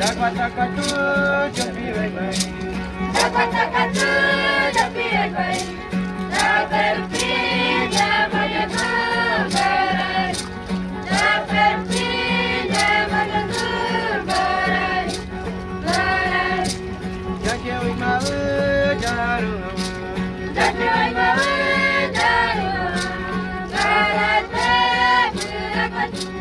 Jaguatacatu, Jampireguai. Jaguatacatu, Jampireguai. Jaguarupi, Jamaianu, Barai. Jaguarupi, Jamaianu, Barai. Barai. Jaqueuimaú, Jaru. Jaqueuimaú, Jaru. Barate, Buracatu. Barate,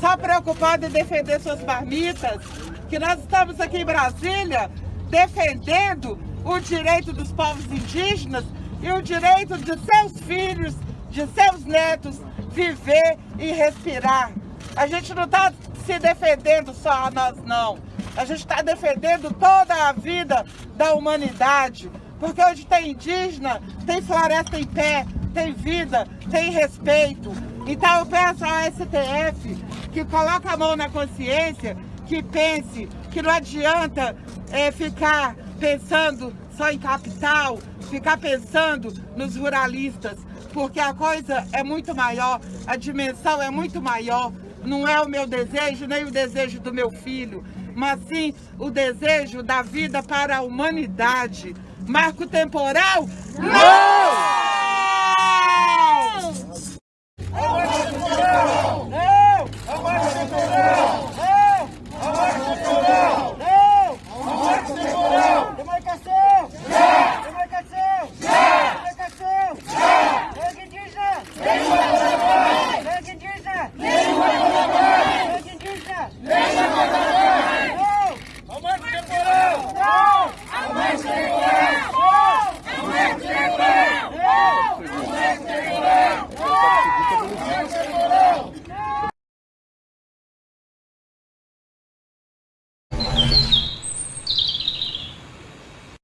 só preocupado em defender suas marmitas, que nós estamos aqui em Brasília defendendo o direito dos povos indígenas e o direito de seus filhos, de seus netos viver e respirar. A gente não está se defendendo só a nós não, a gente está defendendo toda a vida da humanidade, porque onde tem indígena, tem floresta em pé, tem vida, tem respeito. Então eu peço ao STF que coloque a mão na consciência, que pense que não adianta é, ficar pensando só em capital, ficar pensando nos ruralistas, porque a coisa é muito maior, a dimensão é muito maior. Não é o meu desejo, nem o desejo do meu filho, mas sim o desejo da vida para a humanidade. Marco temporal? Não!